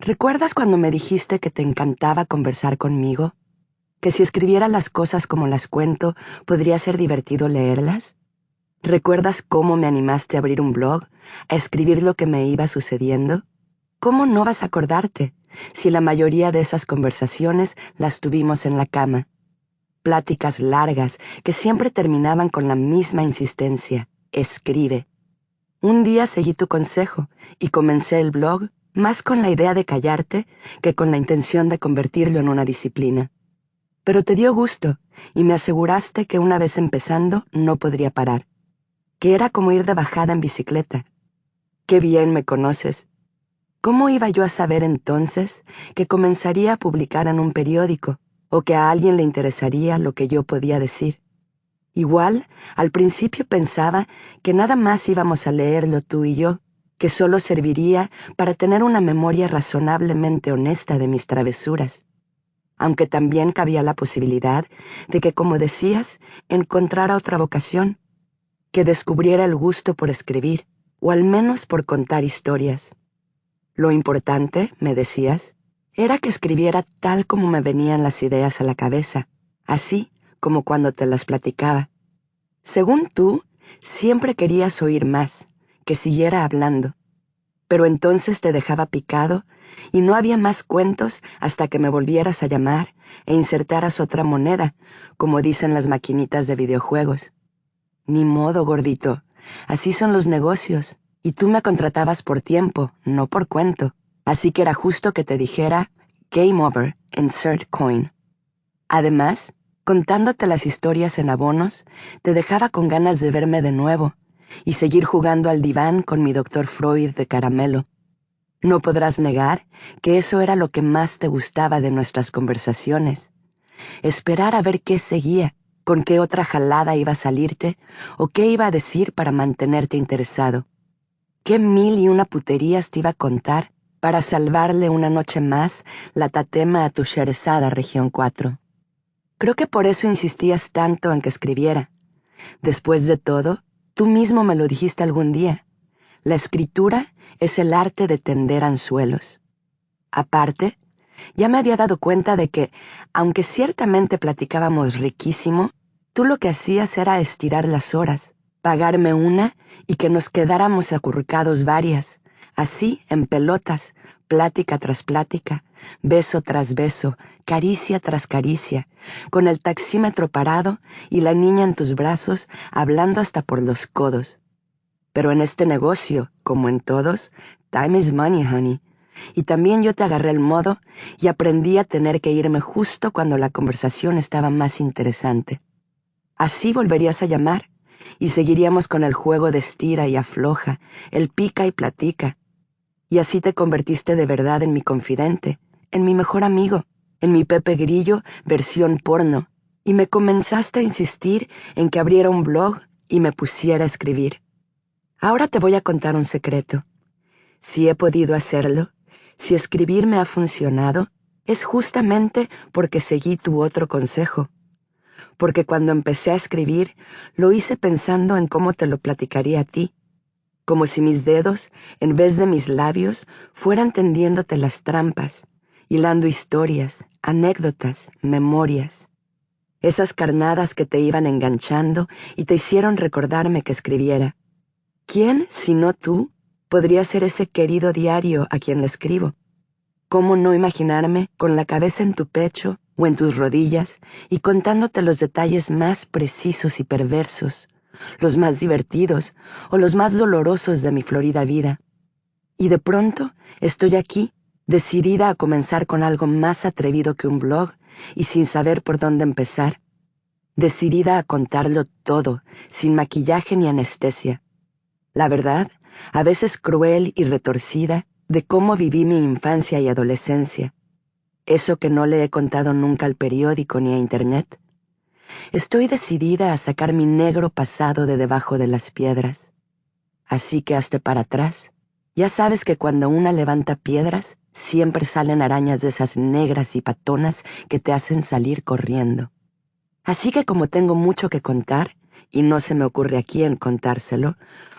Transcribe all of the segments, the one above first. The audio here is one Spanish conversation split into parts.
¿Recuerdas cuando me dijiste que te encantaba conversar conmigo? ¿Que si escribiera las cosas como las cuento, podría ser divertido leerlas? ¿Recuerdas cómo me animaste a abrir un blog, a escribir lo que me iba sucediendo? ¿Cómo no vas a acordarte si la mayoría de esas conversaciones las tuvimos en la cama? Pláticas largas que siempre terminaban con la misma insistencia. Escribe. Un día seguí tu consejo y comencé el blog más con la idea de callarte que con la intención de convertirlo en una disciplina. Pero te dio gusto y me aseguraste que una vez empezando no podría parar, que era como ir de bajada en bicicleta. Qué bien me conoces. ¿Cómo iba yo a saber entonces que comenzaría a publicar en un periódico o que a alguien le interesaría lo que yo podía decir? Igual, al principio pensaba que nada más íbamos a leerlo tú y yo, que solo serviría para tener una memoria razonablemente honesta de mis travesuras, aunque también cabía la posibilidad de que, como decías, encontrara otra vocación, que descubriera el gusto por escribir, o al menos por contar historias. Lo importante, me decías, era que escribiera tal como me venían las ideas a la cabeza, así como cuando te las platicaba. Según tú, siempre querías oír más, que siguiera hablando. Pero entonces te dejaba picado y no había más cuentos hasta que me volvieras a llamar e insertaras otra moneda, como dicen las maquinitas de videojuegos. Ni modo, gordito. Así son los negocios. Y tú me contratabas por tiempo, no por cuento. Así que era justo que te dijera Game Over, Insert Coin. Además, contándote las historias en abonos, te dejaba con ganas de verme de nuevo y seguir jugando al diván con mi doctor Freud de caramelo. No podrás negar que eso era lo que más te gustaba de nuestras conversaciones. Esperar a ver qué seguía, con qué otra jalada iba a salirte o qué iba a decir para mantenerte interesado. Qué mil y una puterías te iba a contar para salvarle una noche más la tatema a tu sherezada región 4. Creo que por eso insistías tanto en que escribiera. Después de todo, tú mismo me lo dijiste algún día. La escritura es el arte de tender anzuelos. Aparte, ya me había dado cuenta de que, aunque ciertamente platicábamos riquísimo, tú lo que hacías era estirar las horas, pagarme una y que nos quedáramos acurrucados varias, así en pelotas, plática tras plática, beso tras beso, caricia tras caricia, con el taxímetro parado y la niña en tus brazos hablando hasta por los codos. Pero en este negocio, como en todos, time is money, honey. Y también yo te agarré el modo y aprendí a tener que irme justo cuando la conversación estaba más interesante. Así volverías a llamar y seguiríamos con el juego de estira y afloja, el pica y platica. Y así te convertiste de verdad en mi confidente, en mi mejor amigo, en mi Pepe Grillo versión porno, y me comenzaste a insistir en que abriera un blog y me pusiera a escribir. Ahora te voy a contar un secreto. Si he podido hacerlo, si escribir me ha funcionado, es justamente porque seguí tu otro consejo. Porque cuando empecé a escribir, lo hice pensando en cómo te lo platicaría a ti, como si mis dedos, en vez de mis labios, fueran tendiéndote las trampas, hilando historias, anécdotas, memorias. Esas carnadas que te iban enganchando y te hicieron recordarme que escribiera. ¿Quién, si no tú, podría ser ese querido diario a quien le escribo? ¿Cómo no imaginarme con la cabeza en tu pecho o en tus rodillas y contándote los detalles más precisos y perversos, los más divertidos o los más dolorosos de mi florida vida? Y de pronto estoy aquí decidida a comenzar con algo más atrevido que un blog y sin saber por dónde empezar, decidida a contarlo todo, sin maquillaje ni anestesia. La verdad, a veces cruel y retorcida, de cómo viví mi infancia y adolescencia. Eso que no le he contado nunca al periódico ni a Internet. Estoy decidida a sacar mi negro pasado de debajo de las piedras. Así que hazte para atrás. Ya sabes que cuando una levanta piedras, siempre salen arañas de esas negras y patonas que te hacen salir corriendo. Así que como tengo mucho que contar, y no se me ocurre a quién contárselo,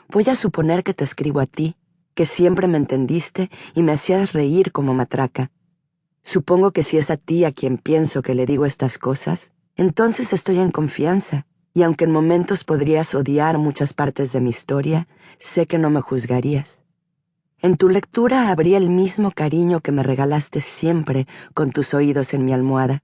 voy a suponer que te escribo a ti, que siempre me entendiste y me hacías reír como matraca. Supongo que si es a ti a quien pienso que le digo estas cosas, entonces estoy en confianza, y aunque en momentos podrías odiar muchas partes de mi historia, sé que no me juzgarías. En tu lectura habría el mismo cariño que me regalaste siempre con tus oídos en mi almohada.